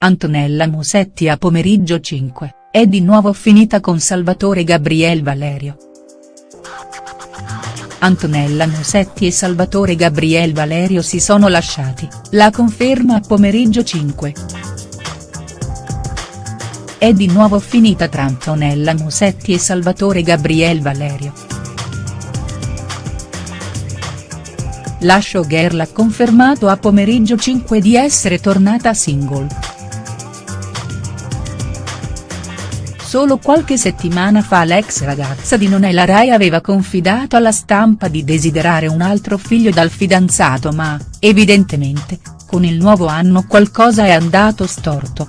Antonella Musetti a pomeriggio 5, è di nuovo finita con Salvatore Gabriel Valerio. Antonella Musetti e Salvatore Gabriel Valerio si sono lasciati, la conferma a pomeriggio 5. È di nuovo finita tra Antonella Musetti e Salvatore Gabriel Valerio. La showgirl ha confermato a pomeriggio 5 di essere tornata single. Solo qualche settimana fa l'ex ragazza di Nonella Rai aveva confidato alla stampa di desiderare un altro figlio dal fidanzato ma, evidentemente, con il nuovo anno qualcosa è andato storto.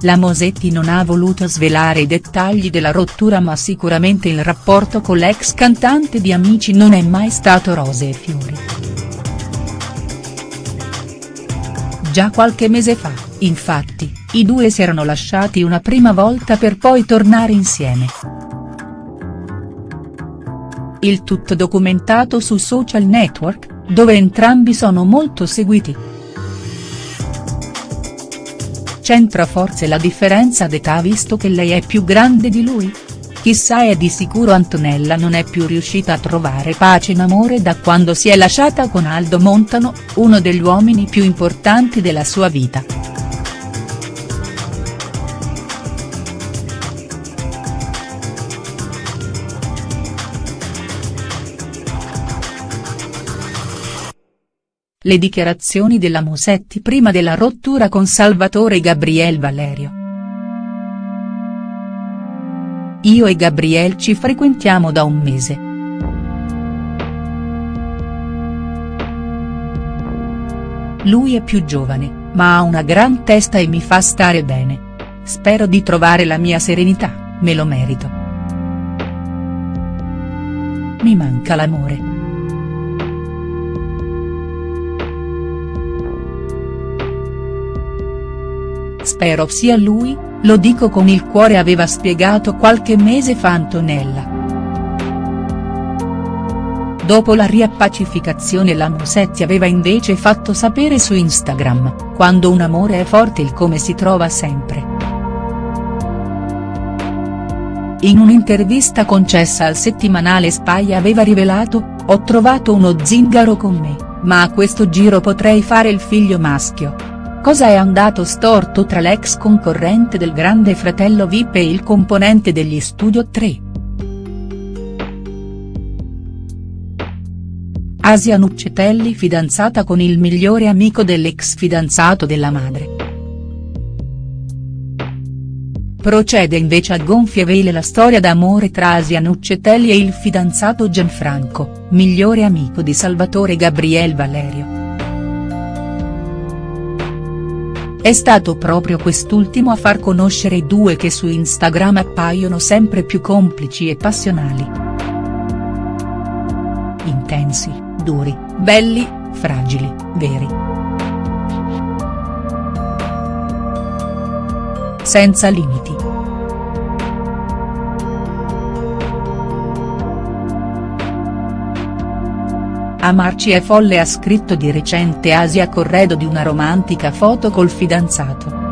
La Mosetti non ha voluto svelare i dettagli della rottura ma sicuramente il rapporto con l'ex cantante di Amici non è mai stato rose e fiori. Già qualche mese fa, infatti, i due si erano lasciati una prima volta per poi tornare insieme. Il tutto documentato su social network, dove entrambi sono molto seguiti. C'entra forse la differenza d'età visto che lei è più grande di lui? Chissà e di sicuro Antonella non è più riuscita a trovare pace in amore da quando si è lasciata con Aldo Montano, uno degli uomini più importanti della sua vita. Le dichiarazioni della Musetti prima della rottura con Salvatore Gabriel Valerio. Io e Gabriel ci frequentiamo da un mese. Lui è più giovane, ma ha una gran testa e mi fa stare bene. Spero di trovare la mia serenità, me lo merito. Mi manca l'amore. Spero sia lui, lo dico con il cuore aveva spiegato qualche mese fa Antonella. Dopo la riappacificazione la Musetti aveva invece fatto sapere su Instagram, quando un amore è forte il come si trova sempre. In un'intervista concessa al settimanale Spaglia aveva rivelato, ho trovato uno zingaro con me, ma a questo giro potrei fare il figlio maschio. Cosa è andato storto tra l'ex concorrente del Grande Fratello Vip e il componente degli Studio 3?. Asia Nuccetelli fidanzata con il migliore amico dell'ex fidanzato della madre. Procede invece a gonfie vele la storia d'amore tra Asia Nuccetelli e il fidanzato Gianfranco, migliore amico di Salvatore Gabriel Valerio. È stato proprio quest'ultimo a far conoscere i due che su Instagram appaiono sempre più complici e passionali. Intensi, duri, belli, fragili, veri. Senza limiti. Amarci è folle ha scritto di recente Asia Corredo di una romantica foto col fidanzato.